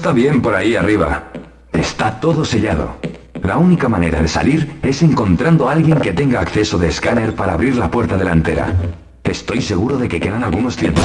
está bien por ahí arriba. Está todo sellado. La única manera de salir es encontrando a alguien que tenga acceso de escáner para abrir la puerta delantera. Estoy seguro de que quedan algunos tiempos.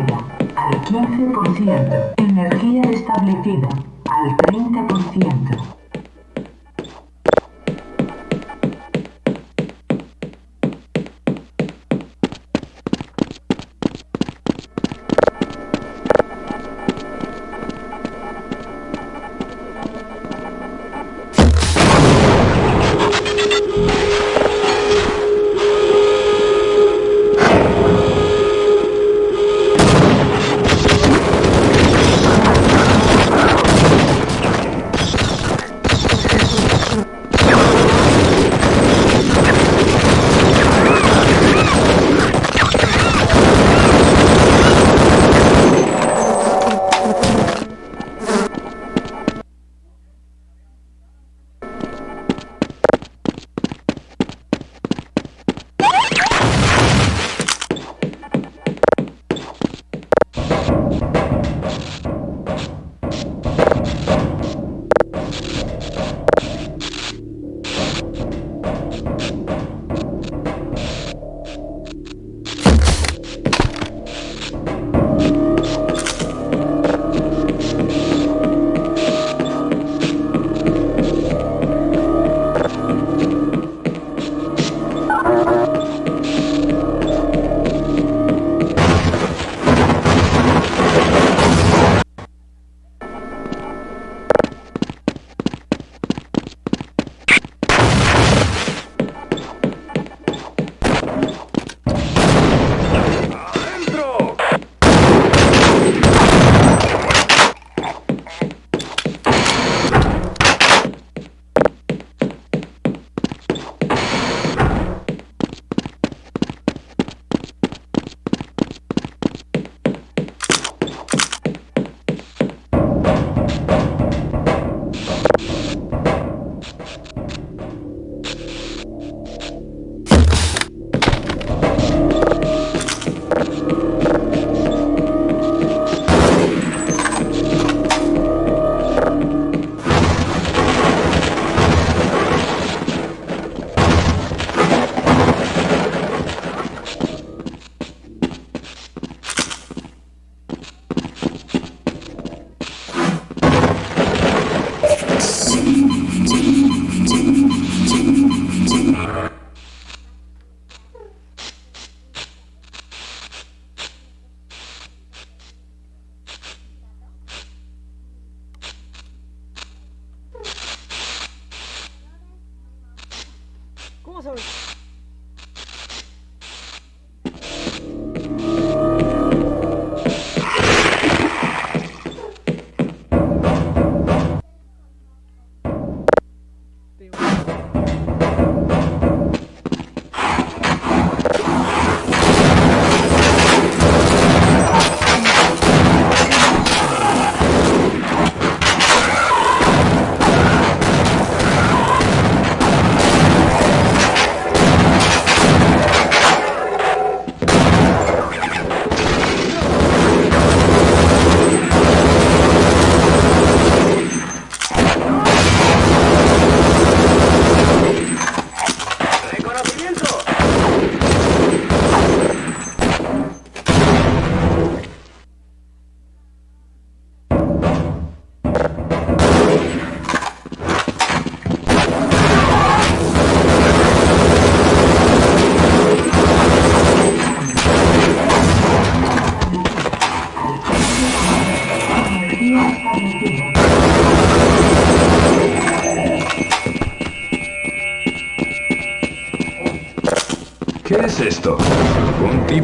Al 15%. Energía restablecida al 30%.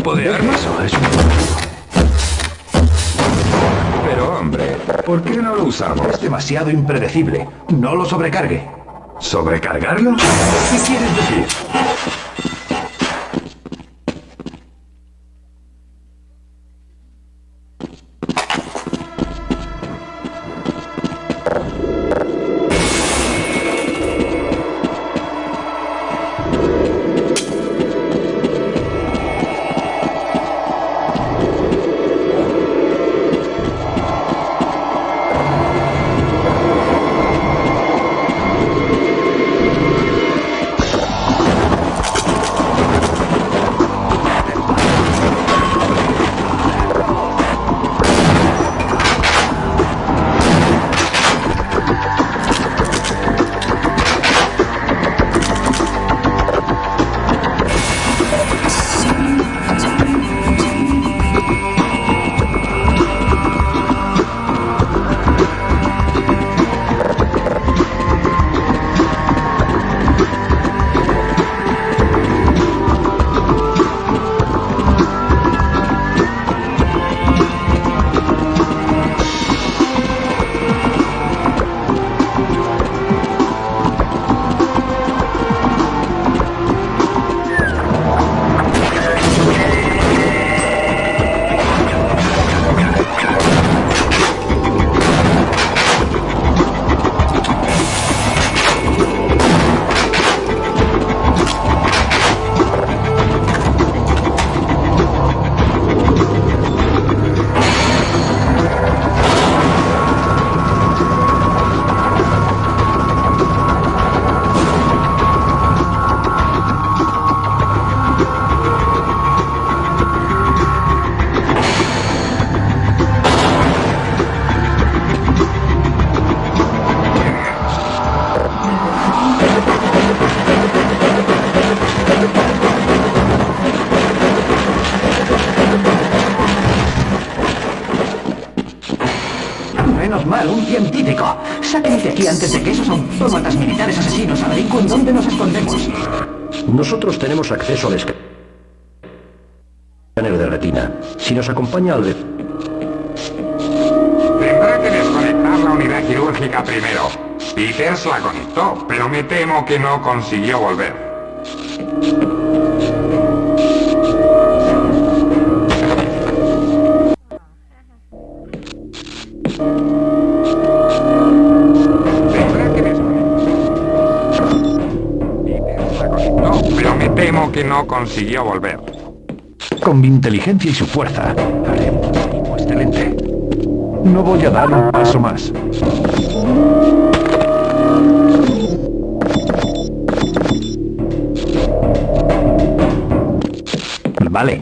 Tipo de arma? Pero hombre, ¿por qué no lo usamos? Es demasiado impredecible. No lo sobrecargue. ¿Sobrecargarlo? ¿Qué quieres decir? Menos mal, un científico. Sáquenme de aquí antes de que esos autómatas militares asesinos averigüen dónde nos escondemos. Nosotros tenemos acceso al escáner de retina. Si nos acompaña al... Tendrá que desconectar la unidad quirúrgica primero. Peters la conectó, pero me temo que no consiguió volver. No consiguió volver. Con mi inteligencia y su fuerza, haré excelente. No voy a dar un paso más. Vale.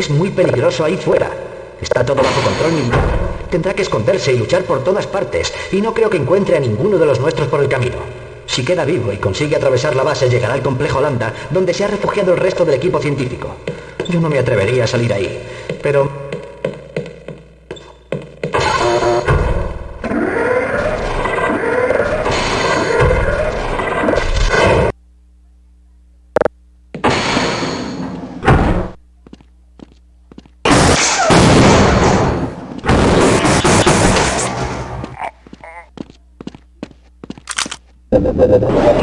Es muy peligroso ahí fuera. Está todo bajo control militar. Tendrá que esconderse y luchar por todas partes, y no creo que encuentre a ninguno de los nuestros por el camino. Si queda vivo y consigue atravesar la base, llegará al complejo Lambda, donde se ha refugiado el resto del equipo científico. Yo no me atrevería a salir ahí, pero Да-да-да.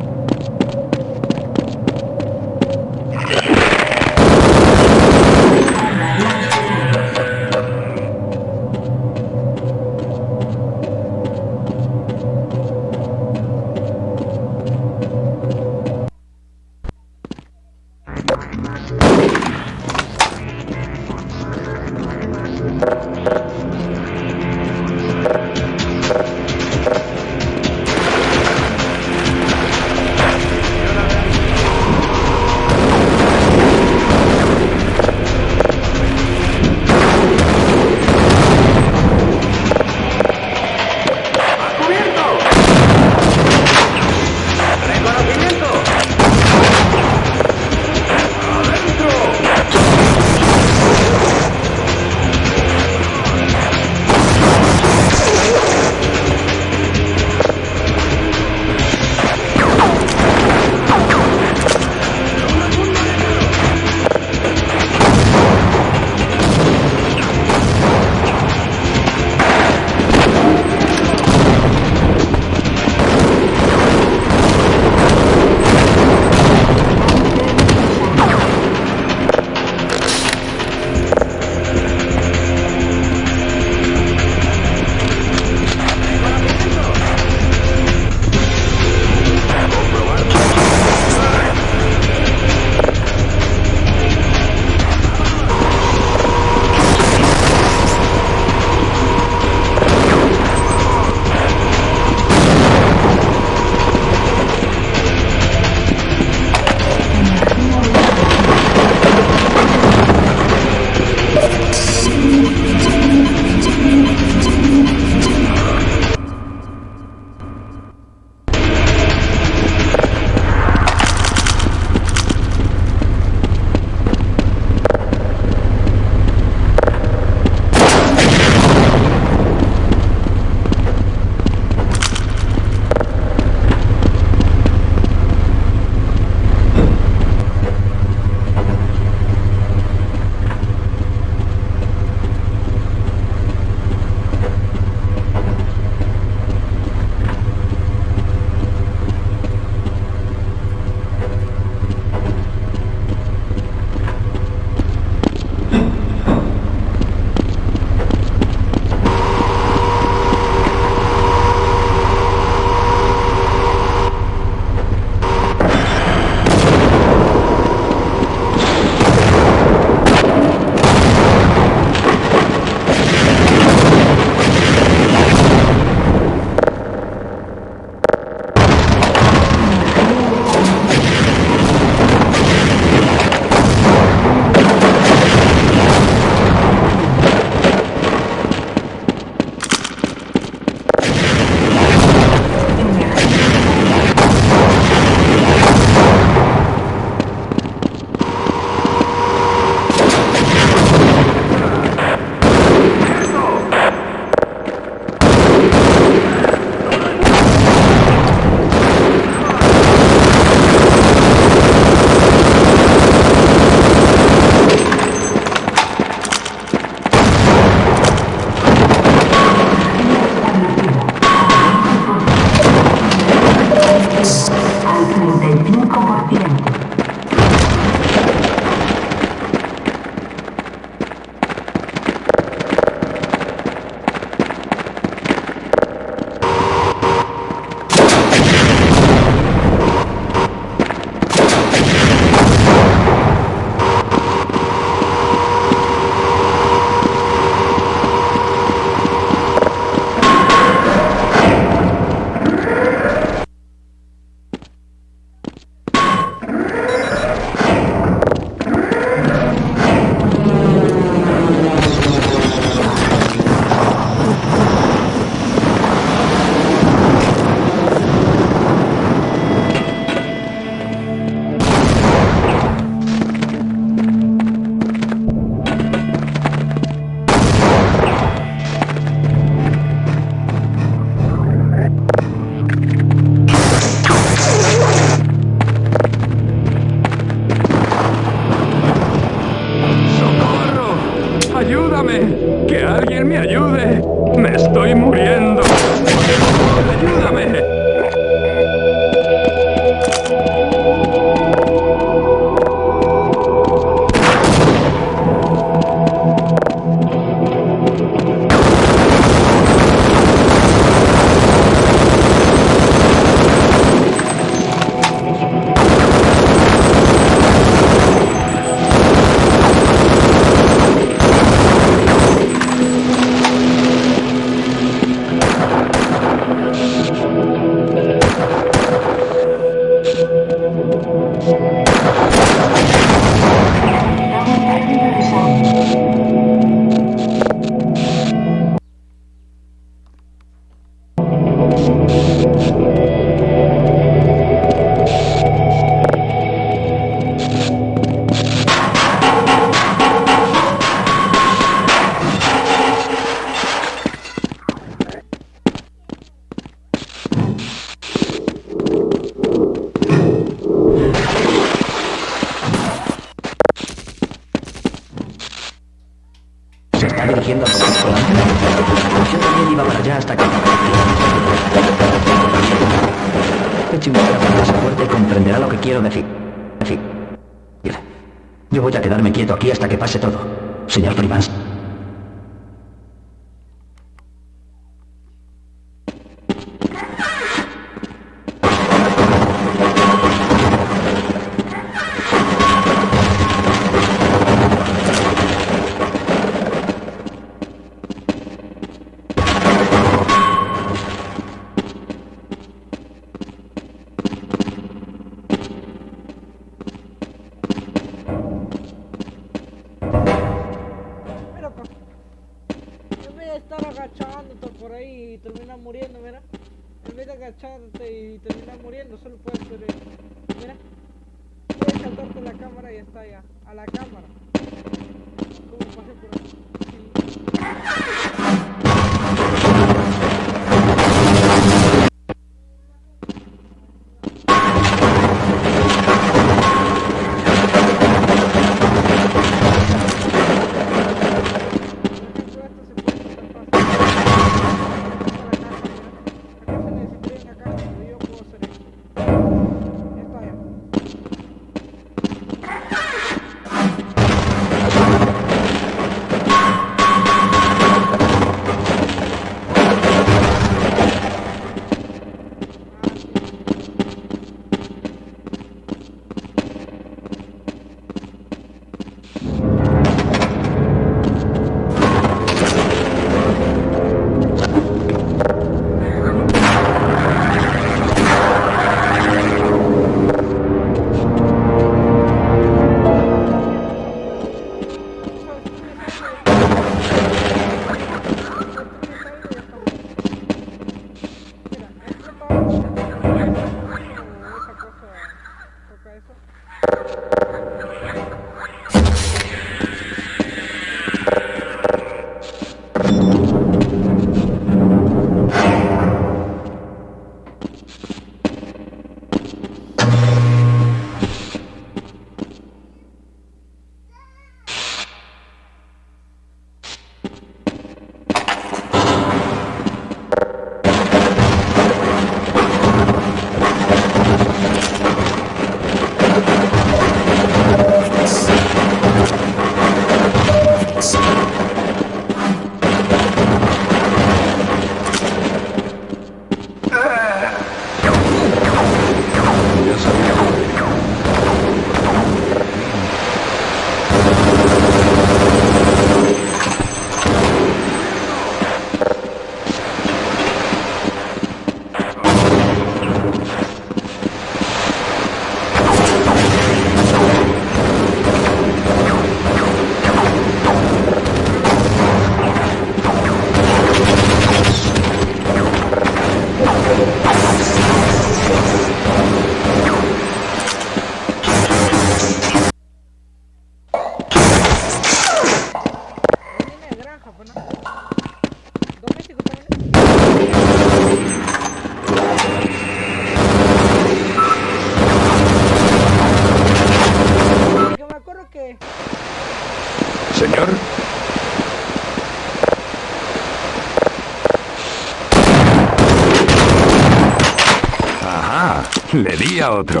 Ajá, le di a otro.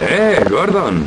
¡Eh, Gordon!